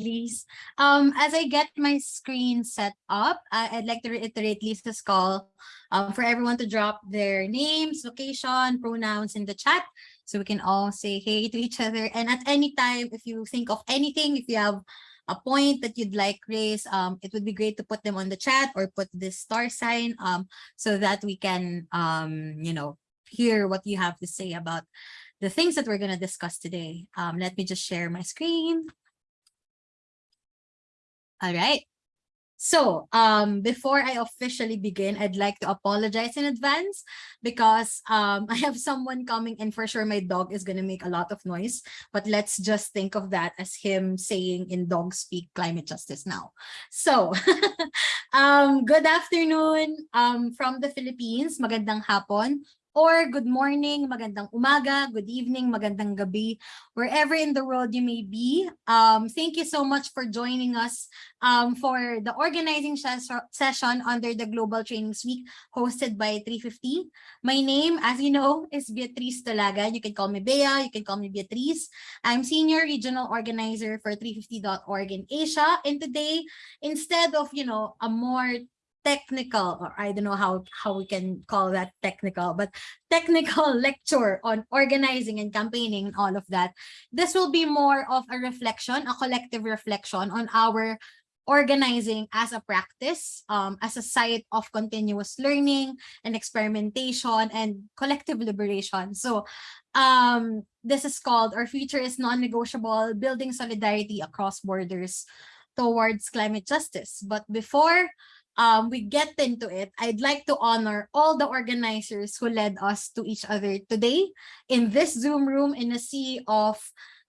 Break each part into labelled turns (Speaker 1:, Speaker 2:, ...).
Speaker 1: Liz. Um, as I get my screen set up, I- I'd like to reiterate Lisa's call um, for everyone to drop their names, location, pronouns in the chat so we can all say hey to each other. And at any time, if you think of anything, if you have a point that you'd like raised, um, it would be great to put them on the chat or put this star sign um, so that we can, um, you know, hear what you have to say about the things that we're going to discuss today. Um, let me just share my screen. All right. So um, before I officially begin, I'd like to apologize in advance because um, I have someone coming and for sure my dog is going to make a lot of noise. But let's just think of that as him saying in dog speak climate justice now. So um, good afternoon um, from the Philippines. Magandang hapon or good morning, magandang umaga, good evening, magandang gabi, wherever in the world you may be. Um, thank you so much for joining us um, for the organizing ses session under the Global Trainings Week hosted by 350. My name, as you know, is Beatrice Talaga. You can call me Bea, you can call me Beatrice. I'm Senior Regional Organizer for 350.org in Asia. And today, instead of, you know, a more technical or I don't know how how we can call that technical but technical lecture on organizing and campaigning and all of that this will be more of a reflection a collective reflection on our organizing as a practice um, as a site of continuous learning and experimentation and collective liberation. So um, this is called our future is non-negotiable building solidarity across borders towards climate justice. But before um, we get into it, I'd like to honor all the organizers who led us to each other today in this Zoom room in a sea of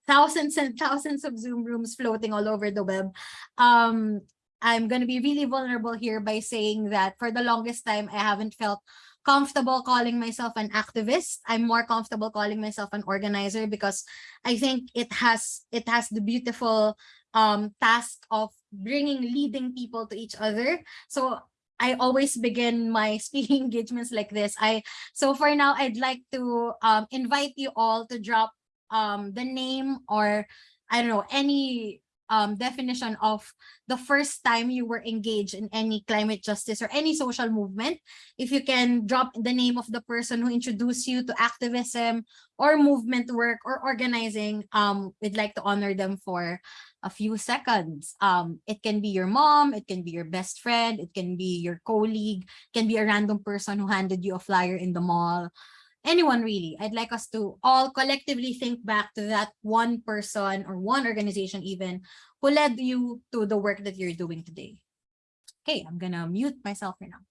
Speaker 1: thousands and thousands of Zoom rooms floating all over the web. Um, I'm going to be really vulnerable here by saying that for the longest time, I haven't felt comfortable calling myself an activist. I'm more comfortable calling myself an organizer because I think it has it has the beautiful um, task of bringing leading people to each other. So I always begin my speaking engagements like this. I So for now, I'd like to um, invite you all to drop um, the name or I don't know, any um, definition of the first time you were engaged in any climate justice or any social movement. If you can drop the name of the person who introduced you to activism or movement work or organizing, um, we'd like to honor them for a few seconds. Um, it can be your mom, it can be your best friend, it can be your colleague, it can be a random person who handed you a flyer in the mall. Anyone really. I'd like us to all collectively think back to that one person or one organization even who led you to the work that you're doing today. Okay, I'm gonna mute myself for now.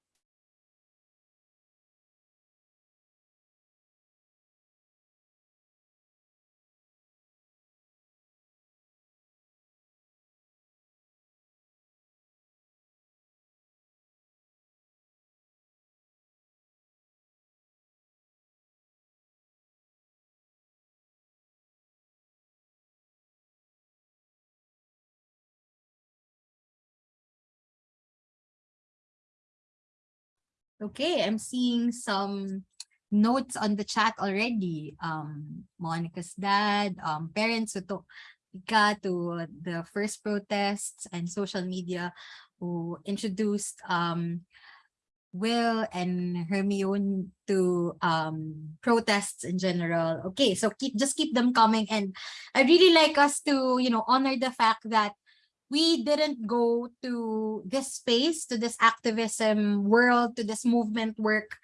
Speaker 1: Okay, I'm seeing some notes on the chat already. Um, Monica's dad, um, parents who took Ika to the first protests and social media who introduced um, Will and Hermione to um, protests in general. Okay, so keep just keep them coming. And I really like us to, you know, honor the fact that we didn't go to this space, to this activism world, to this movement work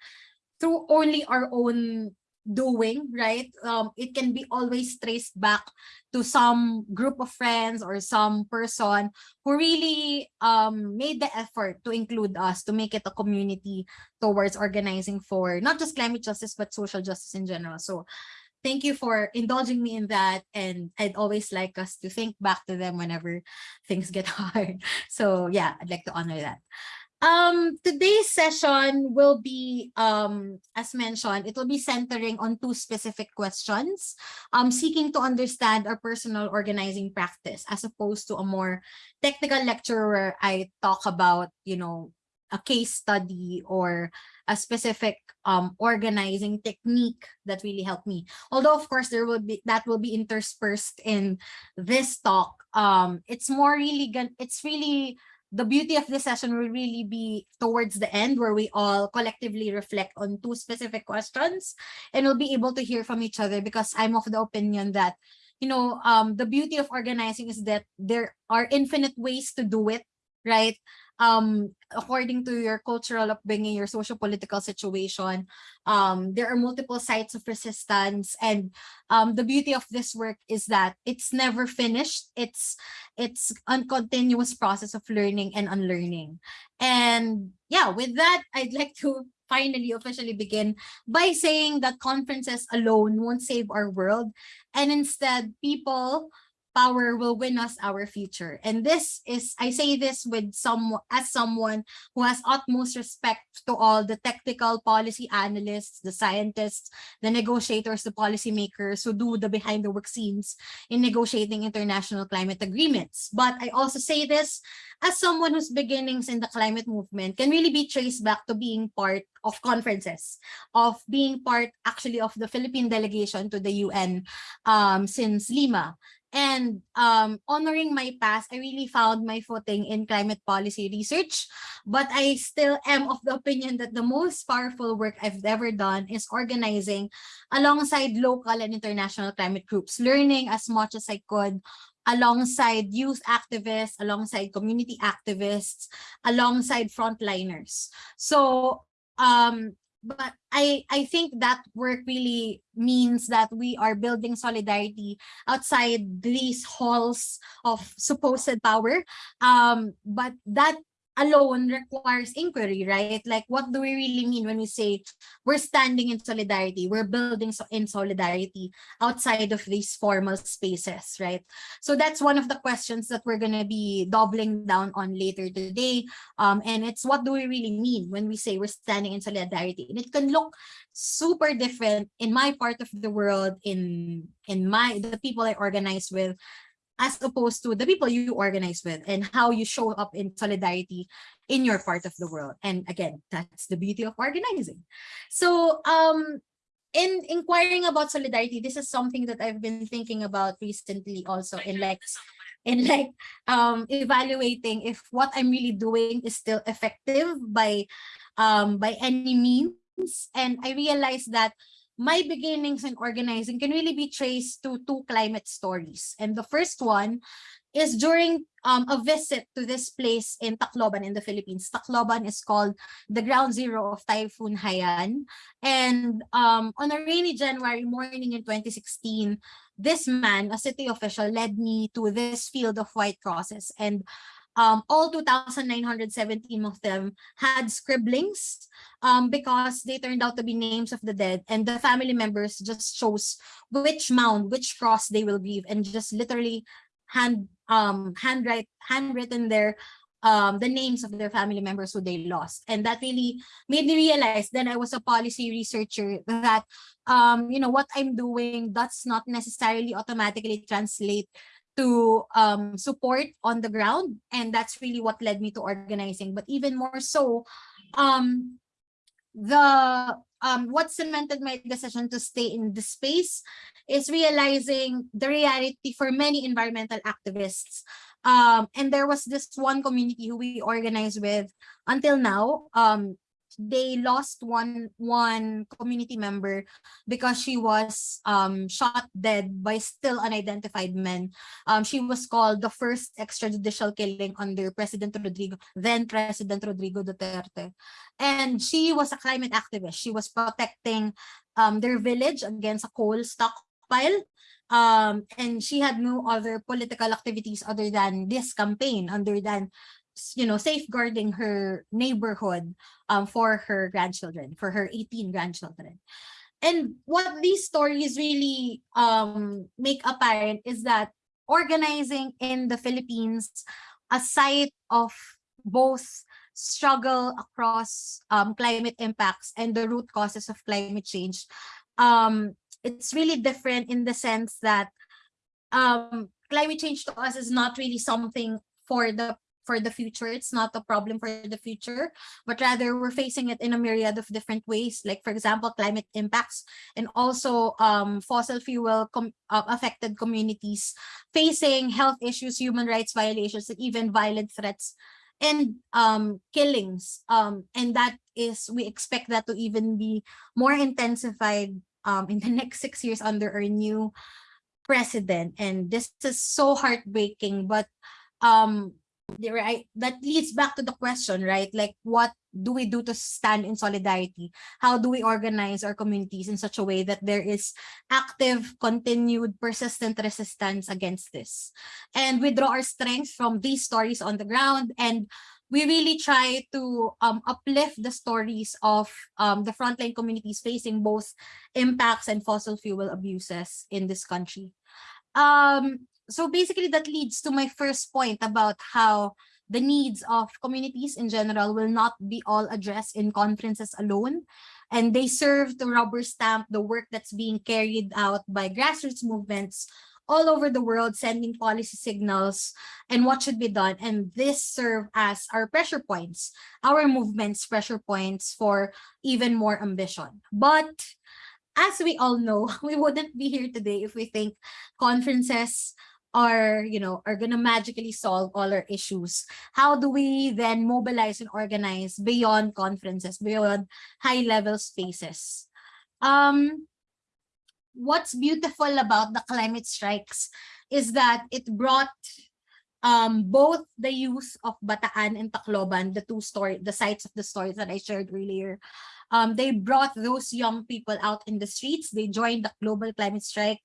Speaker 1: through only our own doing, right? Um, it can be always traced back to some group of friends or some person who really um, made the effort to include us, to make it a community towards organizing for not just climate justice, but social justice in general. So thank you for indulging me in that. And I'd always like us to think back to them whenever things get hard. So yeah, I'd like to honor that. Um, today's session will be, um, as mentioned, it will be centering on two specific questions, um, seeking to understand our personal organizing practice as opposed to a more technical lecture where I talk about, you know, a case study or a specific um, organizing technique that really helped me. Although, of course, there will be that will be interspersed in this talk um, it's more really, gon- it's really, the beauty of this session will really be towards the end where we all collectively reflect on two specific questions and we'll be able to hear from each other because I'm of the opinion that you know, um, the beauty of organizing is that there are infinite ways to do it, right? Um, according to your cultural upbringing, your social political situation, um, there are multiple sites of resistance. And um, the beauty of this work is that it's never finished. It's it's a continuous process of learning and unlearning. And yeah, with that, I'd like to finally officially begin by saying that conferences alone won't save our world and instead people power will win us our future. And this is, I say this with some, as someone who has utmost respect to all the technical policy analysts, the scientists, the negotiators, the policymakers who do the behind the work scenes in negotiating international climate agreements. But I also say this as someone whose beginnings in the climate movement can really be traced back to being part of conferences, of being part actually of the Philippine delegation to the UN um, since Lima. And um, honoring my past, I really found my footing in climate policy research. But I still am of the opinion that the most powerful work I've ever done is organizing alongside local and international climate groups, learning as much as I could alongside youth activists, alongside community activists, alongside frontliners. So um, but I, I think that work really means that we are building solidarity outside these halls of supposed power. Um, but that alone requires inquiry, right? Like, what do we really mean when we say we're standing in solidarity, we're building so in solidarity outside of these formal spaces, right? So that's one of the questions that we're going to be doubling down on later today. Um, and it's what do we really mean when we say we're standing in solidarity? And it can look super different in my part of the world, in in my the people I organize with, as opposed to the people you organize with and how you show up in solidarity in your part of the world. And again, that's the beauty of organizing. So um, in inquiring about solidarity, this is something that I've been thinking about recently also in like in like um, evaluating if what I'm really doing is still effective by um, by any means. And I realized that my beginnings in organizing can really be traced to two climate stories. And the first one is during um, a visit to this place in Tacloban in the Philippines. Tacloban is called the ground zero of Typhoon Haiyan. And um, on a rainy January morning in 2016, this man, a city official, led me to this field of white crosses. And um, all 2,917 of them had scribblings um, because they turned out to be names of the dead and the family members just chose which mound, which cross they will grieve and just literally hand um handwrite handwritten their um the names of their family members who they lost. And that really made me realize then i was a policy researcher that um you know what i'm doing does not necessarily automatically translate to um, support on the ground. And that's really what led me to organizing. But even more so, um, the um, what cemented my decision to stay in the space is realizing the reality for many environmental activists. Um, and there was this one community who we organized with until now. Um, they lost one one community member because she was um shot dead by still unidentified men. Um, she was called the first extrajudicial killing under President Rodrigo, then President Rodrigo Duterte. And she was a climate activist. She was protecting um their village against a coal stockpile um and she had no other political activities other than this campaign other than you know, safeguarding her neighborhood um, for her grandchildren, for her 18 grandchildren. And what these stories really um, make apparent is that organizing in the Philippines, a site of both struggle across um, climate impacts and the root causes of climate change, um, it's really different in the sense that um, climate change to us is not really something for the for the future. It's not a problem for the future, but rather we're facing it in a myriad of different ways. Like for example, climate impacts and also um, fossil fuel com uh, affected communities facing health issues, human rights violations, and even violent threats and um, killings. Um, and that is, we expect that to even be more intensified um, in the next six years under our new president. And this is so heartbreaking, but um, right, that leads back to the question, right? Like what do we do to stand in solidarity? How do we organize our communities in such a way that there is active, continued, persistent resistance against this? And we draw our strength from these stories on the ground and we really try to um, uplift the stories of um, the frontline communities facing both impacts and fossil fuel abuses in this country. Um, so basically that leads to my first point about how the needs of communities in general will not be all addressed in conferences alone. And they serve to rubber stamp the work that's being carried out by grassroots movements all over the world, sending policy signals and what should be done. And this serve as our pressure points, our movement's pressure points for even more ambition. But as we all know, we wouldn't be here today if we think conferences are, you know, are going to magically solve all our issues. How do we then mobilize and organize beyond conferences, beyond high level spaces? Um, what's beautiful about the climate strikes is that it brought um, both the youth of Bataan and Tacloban, the two story, the sites of the stories that I shared earlier, um, they brought those young people out in the streets. They joined the global climate strike.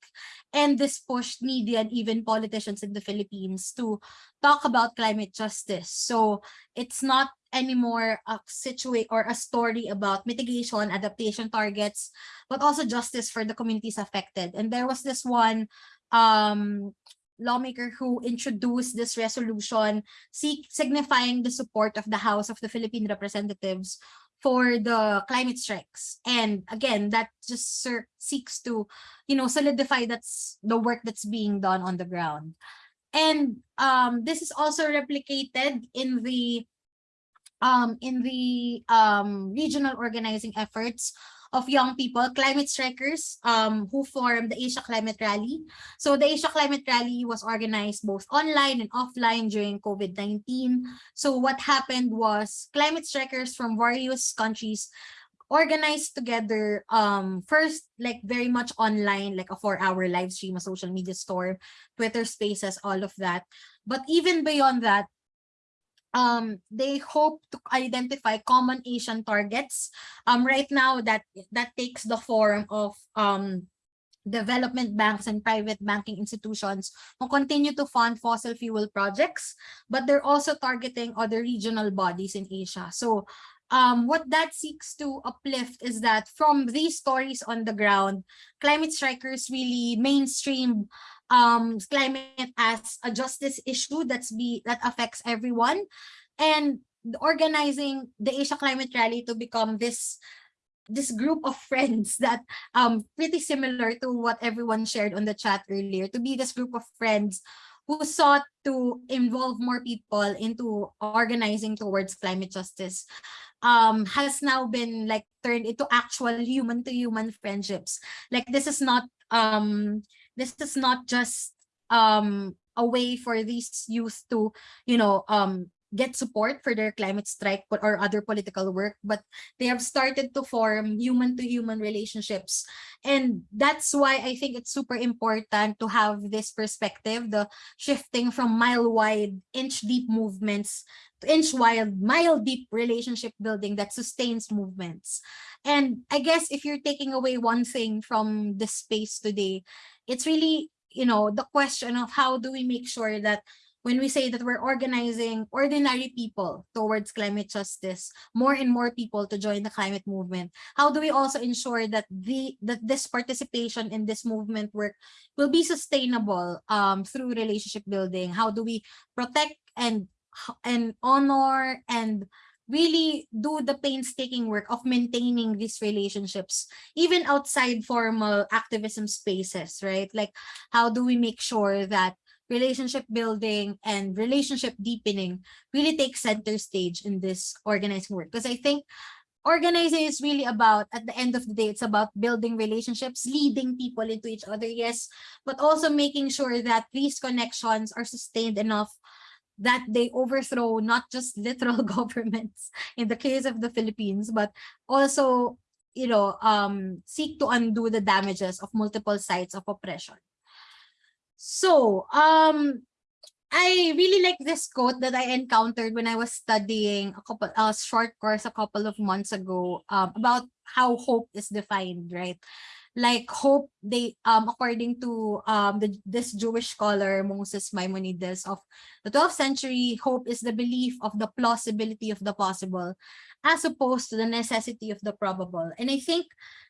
Speaker 1: And this pushed media and even politicians in the Philippines to talk about climate justice. So it's not anymore a situate or a story about mitigation, adaptation targets, but also justice for the communities affected. And there was this one um, lawmaker who introduced this resolution seek, signifying the support of the House of the Philippine Representatives for the climate strikes. And again, that just seeks to, you know, solidify that's the work that's being done on the ground. And um, this is also replicated in the um, in the um, regional organizing efforts of young people, climate strikers, um, who formed the Asia Climate Rally. So the Asia Climate Rally was organized both online and offline during COVID-19. So what happened was climate strikers from various countries organized together um first like very much online like a four hour live stream a social media store twitter spaces all of that but even beyond that um, they hope to identify common Asian targets. Um, right now, that that takes the form of um, development banks and private banking institutions who continue to fund fossil fuel projects, but they're also targeting other regional bodies in Asia. So um, what that seeks to uplift is that from these stories on the ground, climate strikers really mainstream um, climate as a justice issue that's be that affects everyone, and organizing the Asia Climate Rally to become this this group of friends that um pretty similar to what everyone shared on the chat earlier to be this group of friends who sought to involve more people into organizing towards climate justice um has now been like turned into actual human to human friendships. Like this is not um this is not just um a way for these youth to you know um get support for their climate strike or other political work, but they have started to form human-to-human -human relationships. And that's why I think it's super important to have this perspective, the shifting from mile-wide, inch-deep movements to inch-wide, mile-deep relationship building that sustains movements. And I guess if you're taking away one thing from the space today, it's really, you know, the question of how do we make sure that when we say that we're organizing ordinary people towards climate justice, more and more people to join the climate movement, how do we also ensure that the that this participation in this movement work will be sustainable um, through relationship building? How do we protect and and honor and really do the painstaking work of maintaining these relationships, even outside formal activism spaces, right? Like, how do we make sure that relationship building, and relationship deepening really take center stage in this organizing work. Because I think organizing is really about, at the end of the day, it's about building relationships, leading people into each other, yes, but also making sure that these connections are sustained enough that they overthrow not just literal governments in the case of the Philippines, but also, you know, um, seek to undo the damages of multiple sites of oppression. So, um, I really like this quote that I encountered when I was studying a couple a short course a couple of months ago um, about how hope is defined, right? Like hope, they um according to um the, this Jewish scholar Moses Maimonides of the 12th century, hope is the belief of the plausibility of the possible, as opposed to the necessity of the probable. And I think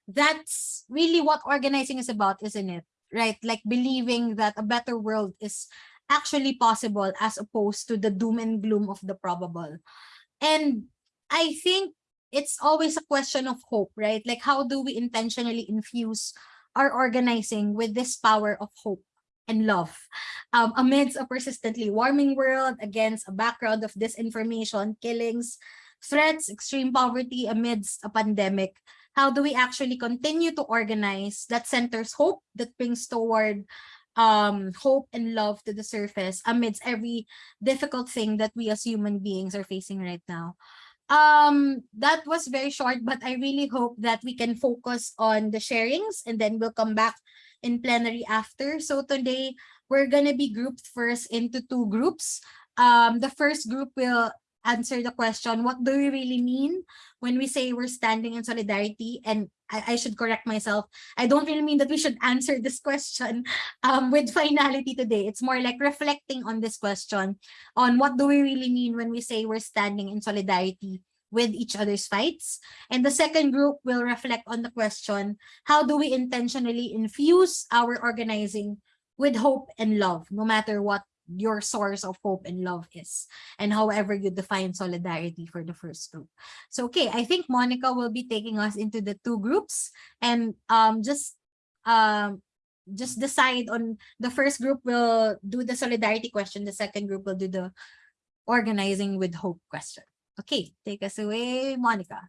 Speaker 1: that's really what organizing is about, isn't it? Right? Like believing that a better world is actually possible as opposed to the doom and gloom of the probable. And I think it's always a question of hope, right? Like how do we intentionally infuse our organizing with this power of hope and love um, amidst a persistently warming world, against a background of disinformation, killings, threats, extreme poverty amidst a pandemic, how do we actually continue to organize that centers hope that brings toward um, hope and love to the surface amidst every difficult thing that we as human beings are facing right now. Um, that was very short, but I really hope that we can focus on the sharings and then we'll come back in plenary after. So today we're to be grouped first into two groups. Um, the first group will answer the question, what do we really mean when we say we're standing in solidarity? And I, I should correct myself. I don't really mean that we should answer this question um, with finality today. It's more like reflecting on this question on what do we really mean when we say we're standing in solidarity with each other's fights. And the second group will reflect on the question, how do we intentionally infuse our organizing with hope and love, no matter what your source of hope and love is and however you define solidarity for the first group. So okay i think monica will be taking us into the two groups and um just um just decide on the first group will do the solidarity question the second group will do the organizing with hope question. Okay take us away monica.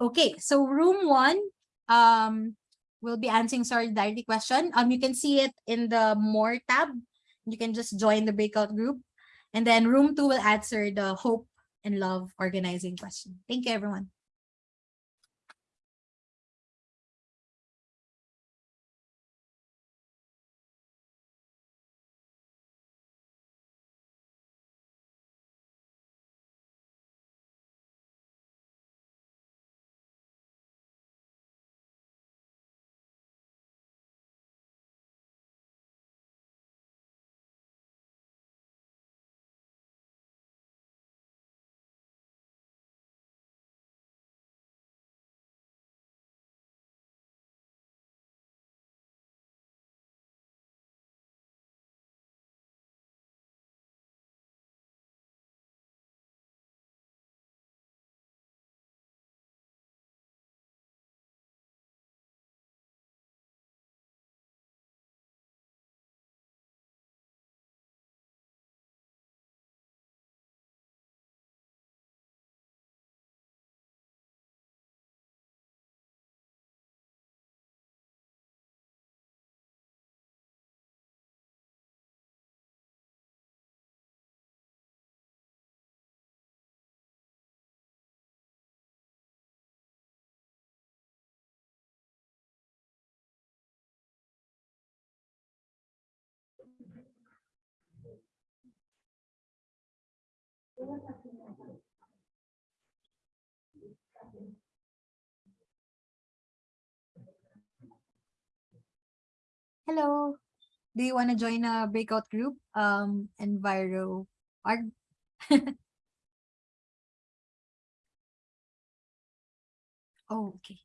Speaker 1: Okay, so room one, um, we'll be answering sorry solidarity question. Um, you can see it in the more tab. You can just join the breakout group. And then room two will answer the hope and love organizing question. Thank you, everyone. Hello. Do you want to join a breakout group? Um, Enviro Arg? oh, okay.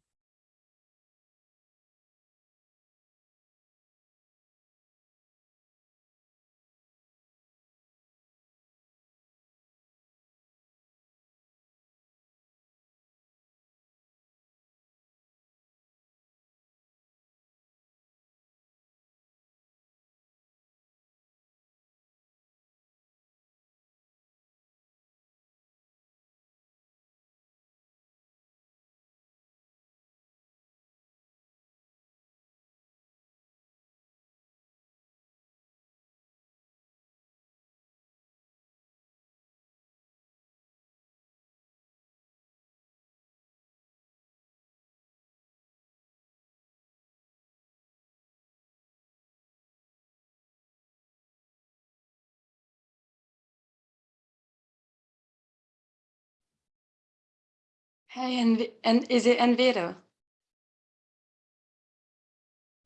Speaker 2: Hey, and and is it Enviro?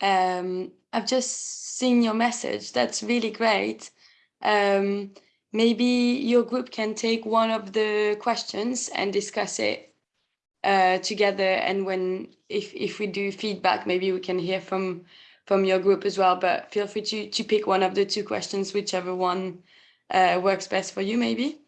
Speaker 2: Um, I've just seen your message. That's really great. Um, maybe your group can take one of the questions and discuss it uh, together. And when if if we do feedback, maybe we can hear from from your group as well. But feel free to to pick one of the two questions, whichever one uh, works best for you, maybe.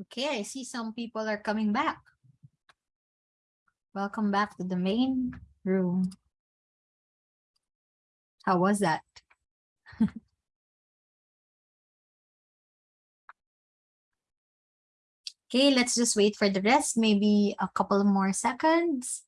Speaker 1: Okay, I see some people are coming back. Welcome back to the main room. How was that? Okay, let's just wait for the rest, maybe a couple more seconds.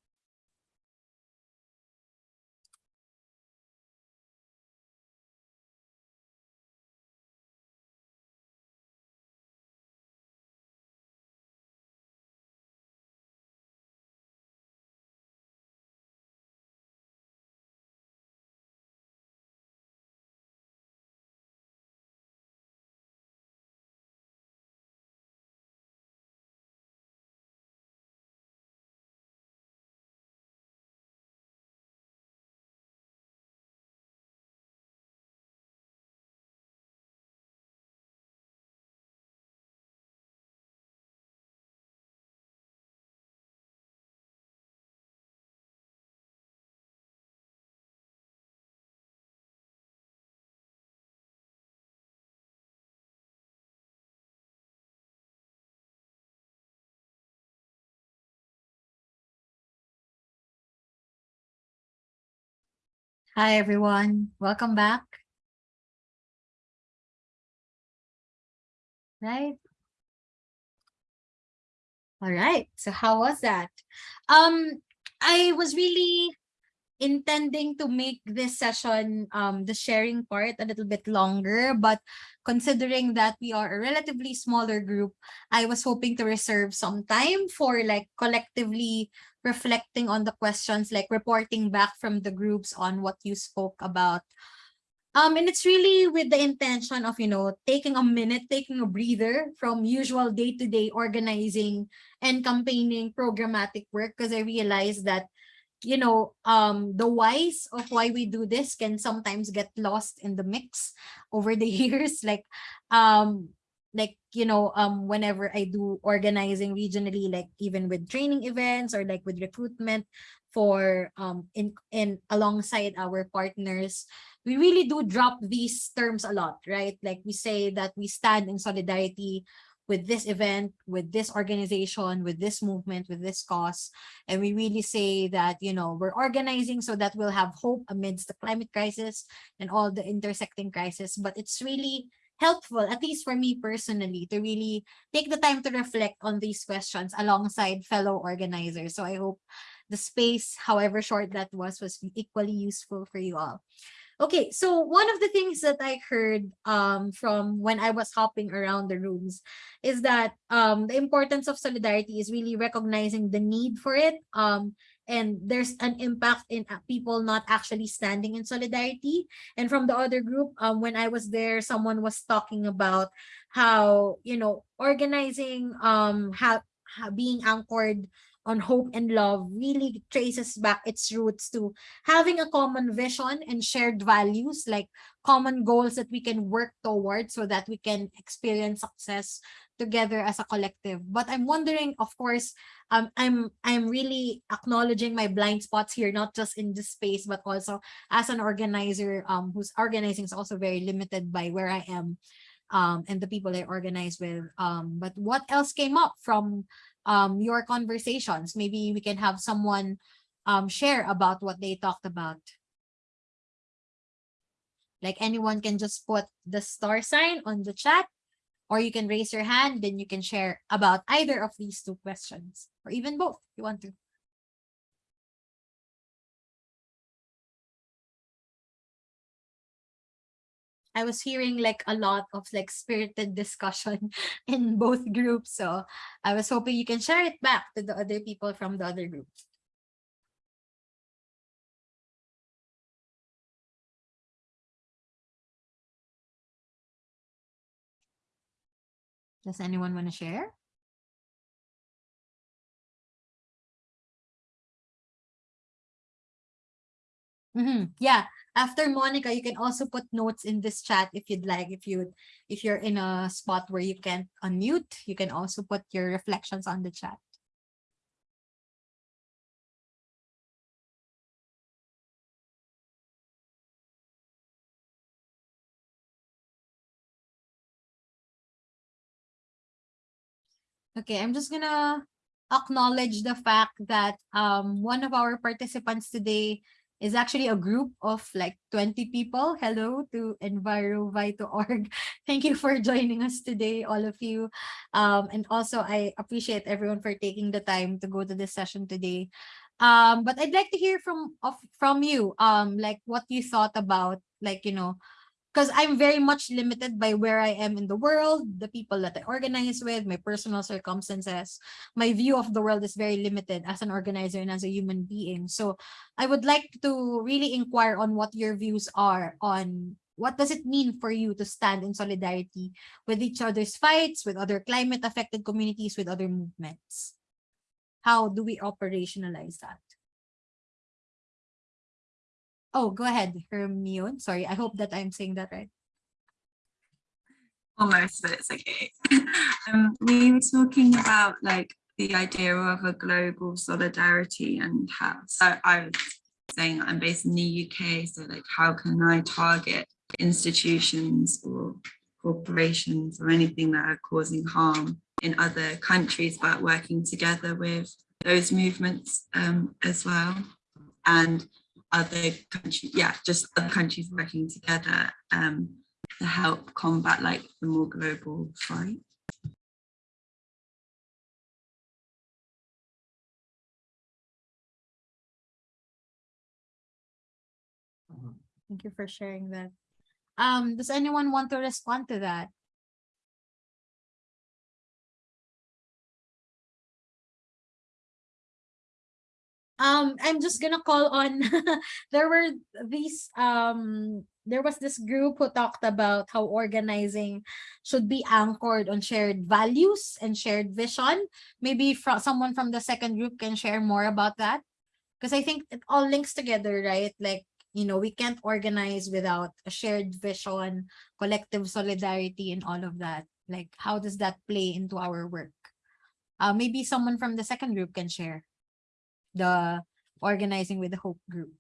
Speaker 1: Hi, everyone. Welcome back. Right? All right. So how was that? Um, I was really intending to make this session, um, the sharing part a little bit longer, but considering that we are a relatively smaller group, I was hoping to reserve some time for like collectively reflecting on the questions, like reporting back from the groups on what you spoke about. Um, and it's really with the intention of, you know, taking a minute, taking a breather from usual day-to-day -day organizing and campaigning programmatic work because I realized that you know, um, the whys of why we do this can sometimes get lost in the mix over the years. Like, um, like, you know, um, whenever I do organizing regionally, like even with training events or like with recruitment for um in in alongside our partners, we really do drop these terms a lot, right? Like we say that we stand in solidarity with this event, with this organization, with this movement, with this cause. And we really say that, you know, we're organizing so that we'll have hope amidst the climate crisis and all the intersecting crisis. But it's really helpful, at least for me personally, to really take the time to reflect on these questions alongside fellow organizers. So I hope the space, however short that was, was equally useful for you all. Okay, so one of the things that I heard um, from when I was hopping around the rooms is that um, the importance of solidarity is really recognizing the need for it. Um, and there's an impact in uh, people not actually standing in solidarity. And from the other group, um, when I was there, someone was talking about how, you know, organizing, um, how, how being anchored on hope and love really traces back its roots to having a common vision and shared values like common goals that we can work towards so that we can experience success together as a collective. But i'm wondering of course um i'm i'm really acknowledging my blind spots here not just in this space but also as an organizer um whose organizing is also very limited by where i am um and the people i organize with. Um but what else came up from um, your conversations. Maybe we can have someone um, share about what they talked about. Like anyone can just put the star sign on the chat or you can raise your hand, then you can share about either of these two questions or even both if you want to. I was hearing like a lot of like spirited discussion in both groups. So I was hoping you can share it back to the other people from the other groups. Does anyone want to share? Mm -hmm. Yeah, after Monica, you can also put notes in this chat if you'd like. If you if you're in a spot where you can't unmute, you can also put your reflections on the chat. Okay, I'm just gonna acknowledge the fact that um one of our participants today is actually a group of like 20 people. Hello to EnviroVi.org. Thank you for joining us today, all of you. Um, and also I appreciate everyone for taking the time to go to this session today. Um, but I'd like to hear from of from you, um, like what you thought about like, you know, because I'm very much limited by where I am in the world, the people that I organize with, my personal circumstances. My view of the world is very limited as an organizer and as a human being. So I would like to really inquire on what your views are on what does it mean for you to stand in solidarity with each other's fights, with other climate affected communities, with other movements? How do we operationalize that? Oh, go ahead, Hermione. Sorry, I hope that I'm saying that right.
Speaker 3: almost, but it's okay. um, we were talking about like the idea of a global solidarity and how, so I was saying I'm based in the UK, so like how can I target institutions or corporations or anything that are causing harm in other countries, but working together with those movements um, as well. And other countries, yeah, just other countries working together um, to help combat like the more global fight.
Speaker 1: Thank you for sharing that. Um, does anyone want to respond to that? Um i'm just gonna call on there were these um there was this group who talked about how organizing should be anchored on shared values and shared vision. Maybe from someone from the second group can share more about that. Because i think it all links together right? Like you know we can't organize without a shared vision collective solidarity and all of that. Like how does that play into our work? Uh maybe someone from the second group can share the organizing with the Hope Group.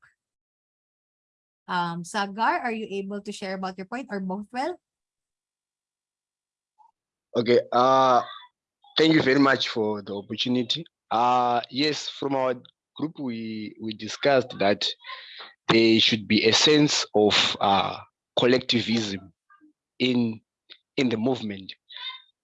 Speaker 1: Um, Sagar, are you able to share about your point or Bothwell?
Speaker 4: Okay, uh, thank you very much for the opportunity. Uh, yes, from our group, we, we discussed that there should be a sense of uh, collectivism in, in the movement,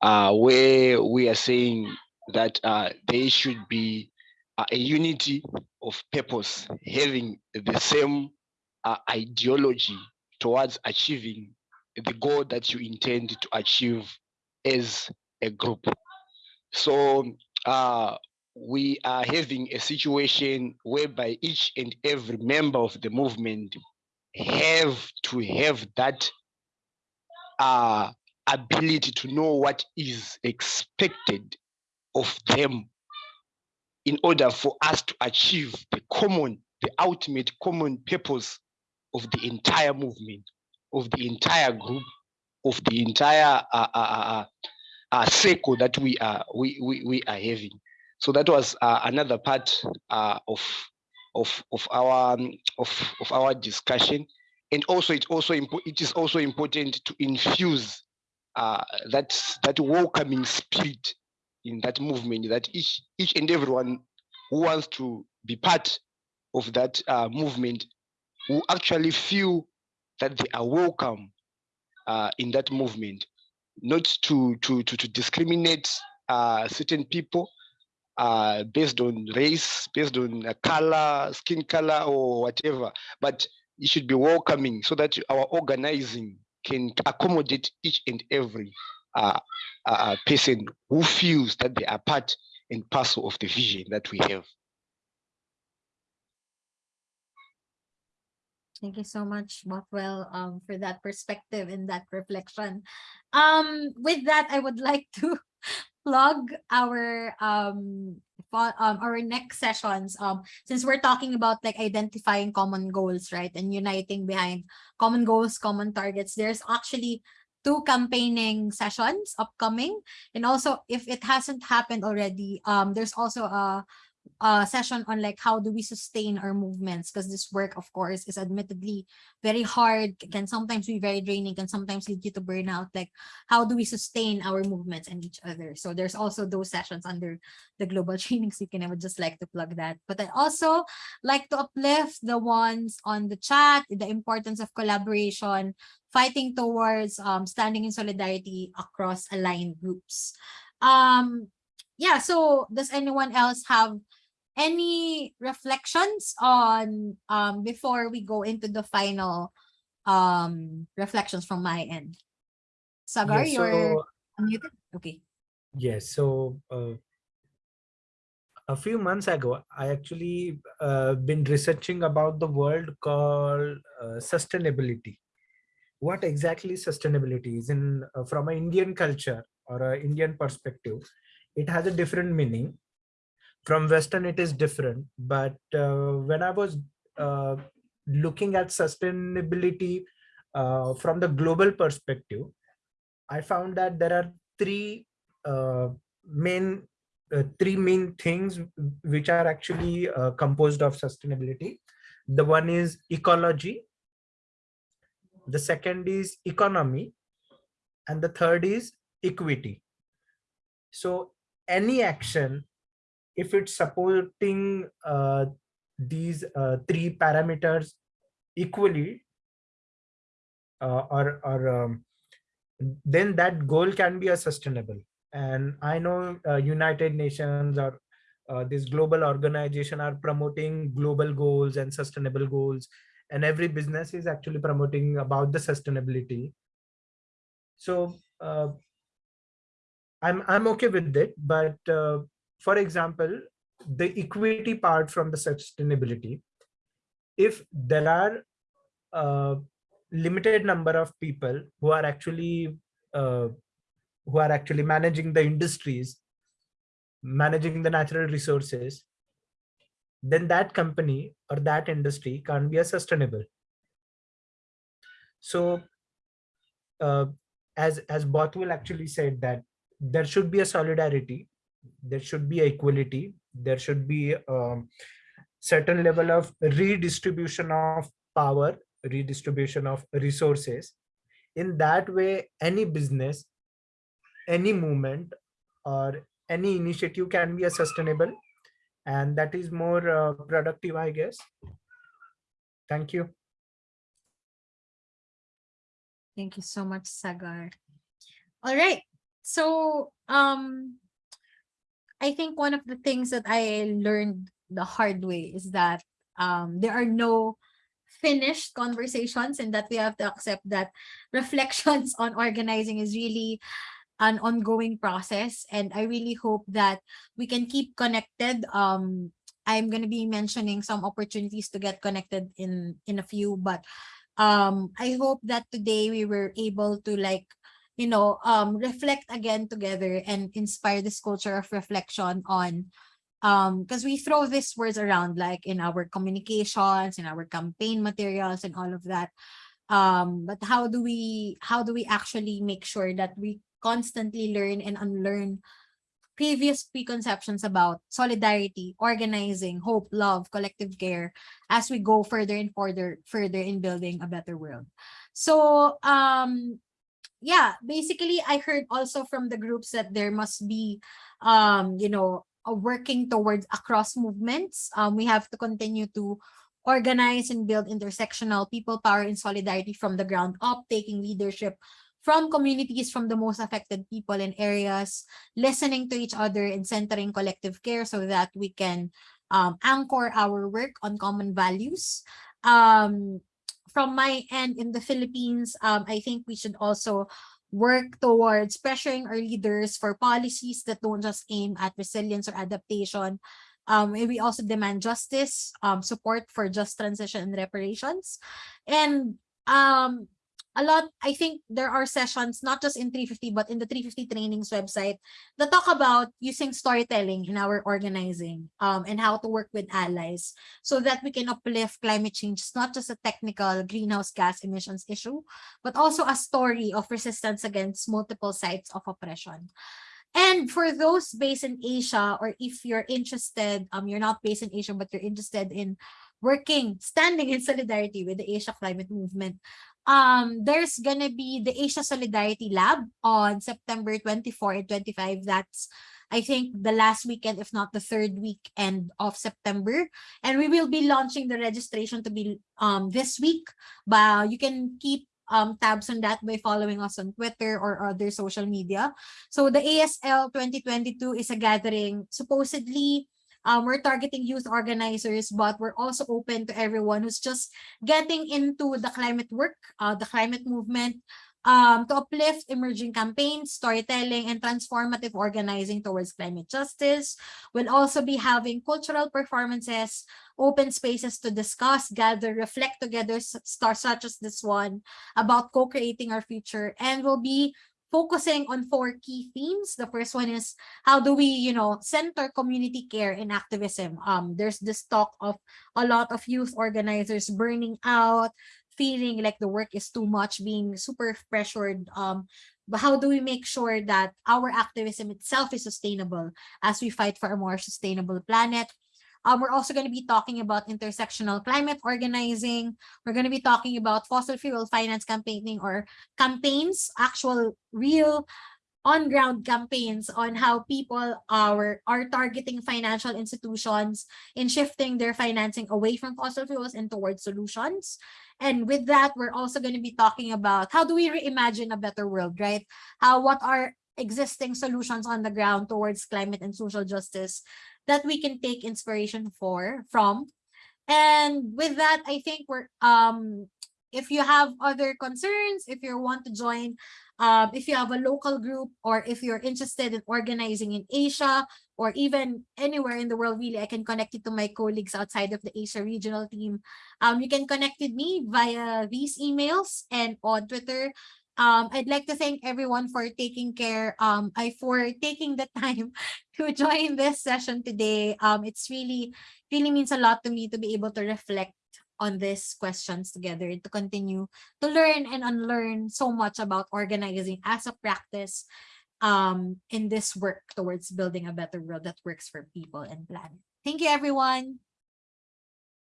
Speaker 4: uh, where we are saying that uh, there should be a unity of purpose, having the same uh, ideology towards achieving the goal that you intend to achieve as a group. So uh, we are having a situation whereby each and every member of the movement have to have that uh, ability to know what is expected of them in order for us to achieve the common, the ultimate common purpose of the entire movement, of the entire group, of the entire uh, uh, uh, uh, circle that we are we, we, we are having. So that was uh, another part uh, of of of our um, of of our discussion, and also it also it is also important to infuse uh, that that welcoming spirit in that movement that each each and everyone who wants to be part of that uh, movement who actually feel that they are welcome uh, in that movement, not to to to, to discriminate uh, certain people uh, based on race, based on color, skin color, or whatever, but it should be welcoming so that our organizing can accommodate each and every uh, person who feels that they are part and parcel of the vision that we have.
Speaker 1: Thank you so much, Bothwell, um, for that perspective and that reflection. Um, with that, I would like to plug our um, um our next sessions. Um, since we're talking about like identifying common goals, right, and uniting behind common goals, common targets. There's actually two campaigning sessions upcoming. And also if it hasn't happened already um there's also a uh, session on like how do we sustain our movements? Because this work of course is admittedly very hard can sometimes be very draining can sometimes lead you to burnout. Like how do we sustain our movements and each other? So there's also those sessions under the global training seeking i would just like to plug that. But i also like to uplift the ones on the chat the importance of collaboration fighting towards um, standing in solidarity across aligned groups. Um yeah so does anyone else have any reflections on um before we go into the final um reflections from my end? Sagar
Speaker 5: Yes,
Speaker 1: you're unmuted? Okay.
Speaker 5: Yes so uh, a few months ago i actually uh, been researching about the world called uh, sustainability. What exactly sustainability is in uh, from an indian culture or an indian perspective it has a different meaning. From western it is different but uh, when i was uh, looking at sustainability uh, from the global perspective i found that there are three uh, main uh, three main things which are actually uh, composed of sustainability. The one is ecology the second is economy and the third is equity. So any action if it's supporting uh, these uh, three parameters equally uh, or or um, then that goal can be a sustainable. And i know uh, united nations or uh, this global organization are promoting global goals and sustainable goals and every business is actually promoting about the sustainability. So uh, i'm i'm okay with it but uh, for example the equity part from the sustainability if there are uh, limited number of people who are actually uh, who are actually managing the industries managing the natural resources then that company or that industry can't be a sustainable. So uh, as as Bothwell actually said that there should be a solidarity there should be equality there should be um, certain level of redistribution of power redistribution of resources in that way any business any movement or any initiative can be a sustainable and that is more uh, productive i guess thank you
Speaker 1: Thank you so much, Sagar. All right. So, um, I think one of the things that I learned the hard way is that um, there are no finished conversations and that we have to accept that reflections on organizing is really an ongoing process. And I really hope that we can keep connected. Um, I'm going to be mentioning some opportunities to get connected in, in a few, but um i hope that today we were able to like you know um reflect again together and inspire this culture of reflection on um because we throw these words around like in our communications in our campaign materials and all of that um but how do we how do we actually make sure that we constantly learn and unlearn previous preconceptions about solidarity, organizing, hope, love, collective care as we go further and further further in building a better world. So um yeah, basically I heard also from the groups that there must be um you know working towards across movements. Um we have to continue to organize and build intersectional people power and solidarity from the ground up, taking leadership from communities from the most affected people in areas, listening to each other and centering collective care so that we can um, anchor our work on common values. Um, from my end in the Philippines, um, I think we should also work towards pressuring our leaders for policies that don't just aim at resilience or adaptation. Um, we also demand justice, um, support for just transition and reparations. And um, a lot, I think there are sessions, not just in 350, but in the 350 trainings website that talk about using storytelling in our organizing um, and how to work with allies so that we can uplift climate change. It's not just a technical greenhouse gas emissions issue, but also a story of resistance against multiple sites of oppression. And for those based in Asia, or if you're interested, um, you're not based in Asia, but you're interested in working, standing in solidarity with the Asia climate movement, um, there's gonna be the Asia Solidarity Lab on September 24 and 25. That's I think the last weekend, if not the third weekend of September. And we will be launching the registration to be um this week. But you can keep um tabs on that by following us on Twitter or other social media. So the ASL 2022 is a gathering supposedly um, we're targeting youth organizers, but we're also open to everyone who's just getting into the climate work, uh, the climate movement, um, to uplift emerging campaigns, storytelling, and transformative organizing towards climate justice. We'll also be having cultural performances, open spaces to discuss, gather, reflect together, stars such as this one, about co-creating our future. And we'll be focusing on four key themes. The first one is how do we, you know, center community care in activism? Um, there's this talk of a lot of youth organizers burning out, feeling like the work is too much, being super pressured. Um, but how do we make sure that our activism itself is sustainable as we fight for a more sustainable planet? Um, we're also going to be talking about intersectional climate organizing. We're going to be talking about fossil fuel finance campaigning or campaigns, actual real on-ground campaigns on how people are, are targeting financial institutions in shifting their financing away from fossil fuels and towards solutions. And with that, we're also going to be talking about how do we reimagine a better world, right? How, what are existing solutions on the ground towards climate and social justice that we can take inspiration for from. And with that, I think we're um if you have other concerns, if you want to join, um, if you have a local group or if you're interested in organizing in Asia or even anywhere in the world, really, I can connect you to my colleagues outside of the Asia regional team. Um, you can connect with me via these emails and on Twitter. Um, I'd like to thank everyone for taking care, um, I for taking the time to join this session today. Um, it's really, really means a lot to me to be able to reflect on these questions together to continue to learn and unlearn so much about organizing as a practice um, in this work towards building a better world that works for people and planet. Thank you, everyone.